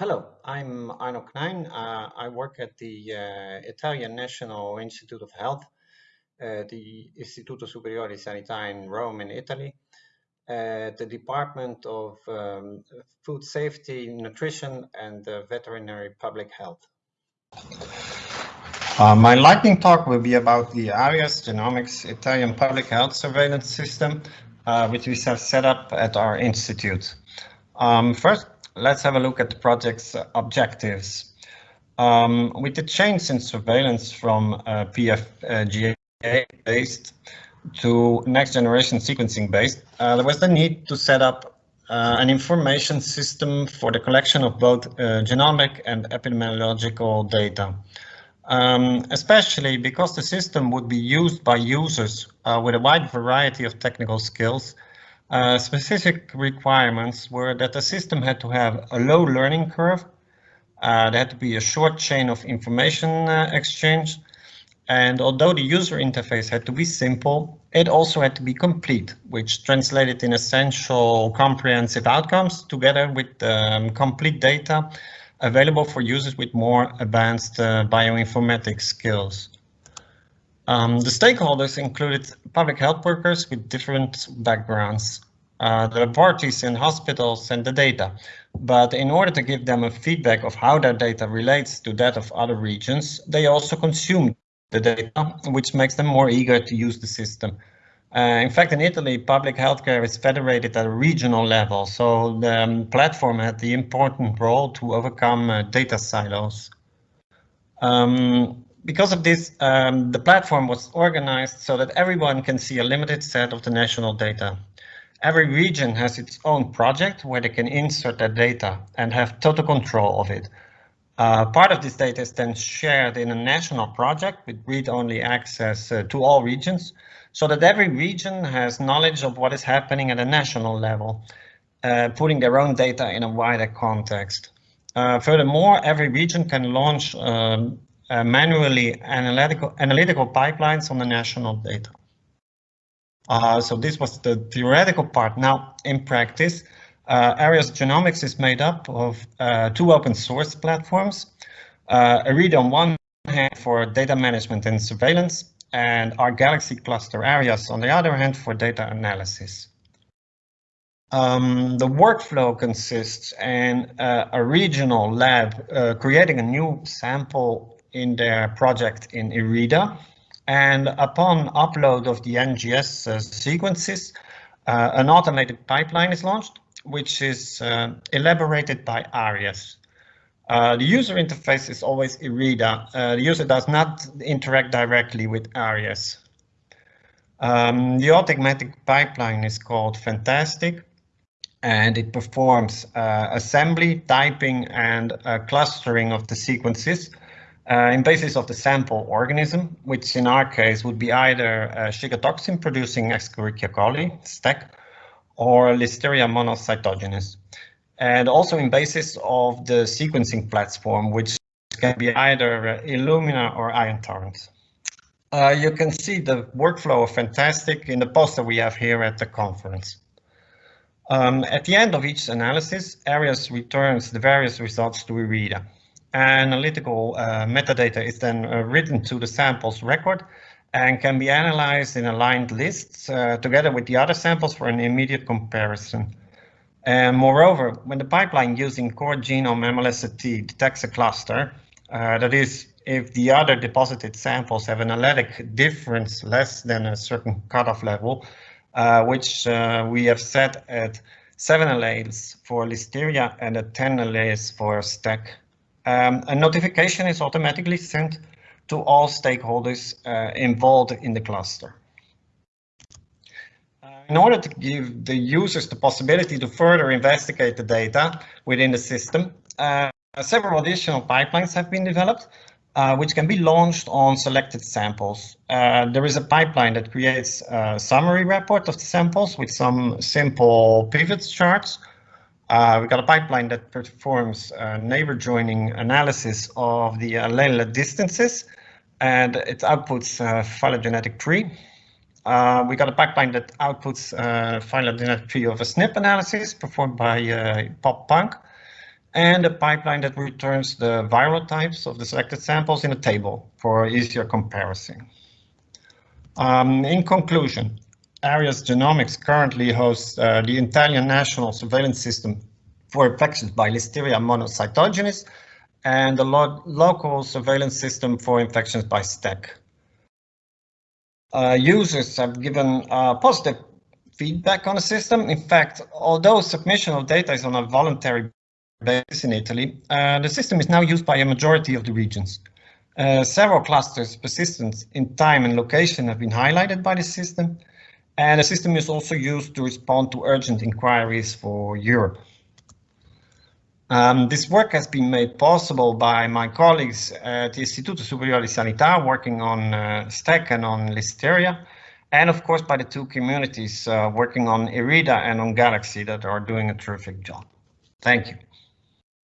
Hello, I'm Arno Knijn. Uh, I work at the uh, Italian National Institute of Health, uh, the Istituto Superiore di Sanità in Rome, in Italy, at the Department of um, Food Safety, Nutrition, and Veterinary Public Health. Uh, my lightning talk will be about the ARIES Genomics Italian Public Health Surveillance System, uh, which we have set up at our institute. Um, first, let's have a look at the project's objectives. Um, with the change in surveillance from uh, PFGE based to next generation sequencing based, uh, there was the need to set up uh, an information system for the collection of both uh, genomic and epidemiological data. Um, especially because the system would be used by users uh, with a wide variety of technical skills uh, specific requirements were that the system had to have a low learning curve, uh, there had to be a short chain of information uh, exchange, and although the user interface had to be simple, it also had to be complete, which translated in essential comprehensive outcomes together with um, complete data available for users with more advanced uh, bioinformatics skills. Um, the stakeholders included public health workers with different backgrounds, uh, the parties in hospitals and the data. But in order to give them a feedback of how their data relates to that of other regions, they also consume the data, which makes them more eager to use the system. Uh, in fact, in Italy, public healthcare is federated at a regional level, so the um, platform had the important role to overcome uh, data silos. Um, because of this, um, the platform was organized so that everyone can see a limited set of the national data. Every region has its own project where they can insert their data and have total control of it. Uh, part of this data is then shared in a national project with read-only access uh, to all regions, so that every region has knowledge of what is happening at a national level, uh, putting their own data in a wider context. Uh, furthermore, every region can launch um, uh, manually analytical, analytical pipelines on the national data. Uh, so this was the theoretical part. Now, in practice, uh, ARIES Genomics is made up of uh, two open source platforms. Uh, IRIDA on one hand for data management and surveillance, and our Galaxy cluster ARIES on the other hand for data analysis. Um, the workflow consists in uh, a regional lab uh, creating a new sample in their project in IRIDA. And upon upload of the NGS uh, sequences, uh, an automated pipeline is launched, which is uh, elaborated by ARIES. Uh, the user interface is always IRIDA. Uh, the user does not interact directly with ARIES. Um, the automatic pipeline is called Phantastic and it performs uh, assembly, typing and clustering of the sequences uh, in basis of the sample organism, which in our case would be either a Shiga producing Escherichia coli, STEC, or Listeria monocytogenes. And also in basis of the sequencing platform, which can be either Illumina or Ion Torrent. Uh, you can see the workflow of Phantastic in the poster we have here at the conference. Um, at the end of each analysis, ARIES returns the various results to IRIDA analytical uh, metadata is then uh, written to the samples record and can be analyzed in aligned lists uh, together with the other samples for an immediate comparison. And moreover, when the pipeline using core genome MLST detects a cluster, uh, that is, if the other deposited samples have an analytic difference less than a certain cutoff level, uh, which uh, we have set at 7 alleles for Listeria and at 10 alleles for STEC um, a notification is automatically sent to all stakeholders uh, involved in the cluster. Uh, in order to give the users the possibility to further investigate the data within the system, uh, several additional pipelines have been developed, uh, which can be launched on selected samples. Uh, there is a pipeline that creates a summary report of the samples with some simple pivot charts, uh, we got a pipeline that performs uh, neighbor joining analysis of the allele distances and it outputs a phylogenetic tree. Uh, we got a pipeline that outputs a phylogenetic tree of a SNP analysis performed by uh, PopPunk. and a pipeline that returns the viral types of the selected samples in a table for easier comparison. Um, in conclusion, ARIES Genomics currently hosts uh, the Italian national surveillance system for infections by Listeria monocytogenes and the lo local surveillance system for infections by STEC. Uh, users have given uh, positive feedback on the system. In fact, although submission of data is on a voluntary basis in Italy, uh, the system is now used by a majority of the regions. Uh, several clusters persistence in time and location have been highlighted by the system, and the system is also used to respond to urgent inquiries for Europe. Um, this work has been made possible by my colleagues at the Istituto Superiore di Sanità working on uh, STEC and on Listeria, and of course by the two communities uh, working on IRIDA and on Galaxy that are doing a terrific job. Thank you.